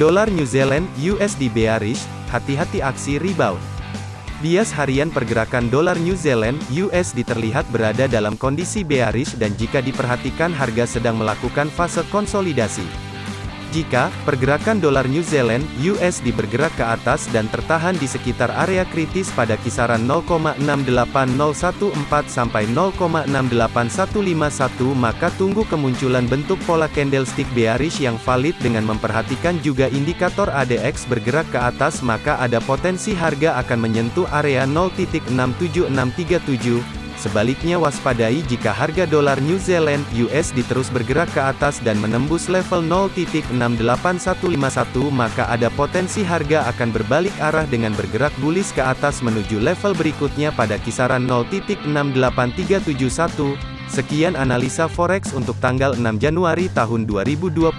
Dolar New Zealand USD bearish, hati-hati aksi rebound. Bias harian pergerakan dolar New Zealand USD terlihat berada dalam kondisi bearish dan jika diperhatikan harga sedang melakukan fase konsolidasi. Jika pergerakan dolar New Zealand USD bergerak ke atas dan tertahan di sekitar area kritis pada kisaran 0,68014 sampai 0,68151 maka tunggu kemunculan bentuk pola candlestick bearish yang valid dengan memperhatikan juga indikator ADX bergerak ke atas maka ada potensi harga akan menyentuh area 0.67637 Sebaliknya waspadai jika harga dolar New Zealand USD terus bergerak ke atas dan menembus level 0.68151 maka ada potensi harga akan berbalik arah dengan bergerak bullish ke atas menuju level berikutnya pada kisaran 0.68371. Sekian analisa forex untuk tanggal 6 Januari tahun 2021.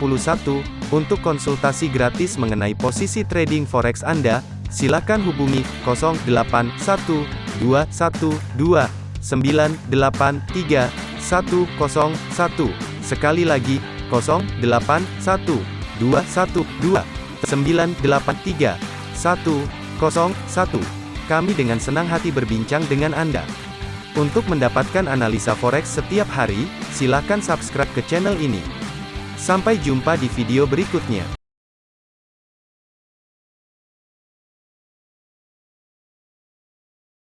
Untuk konsultasi gratis mengenai posisi trading forex Anda, silakan hubungi 081212 983 101. Sekali lagi, 081 212 983 101. Kami dengan senang hati berbincang dengan Anda. Untuk mendapatkan analisa forex setiap hari, silakan subscribe ke channel ini. Sampai jumpa di video berikutnya.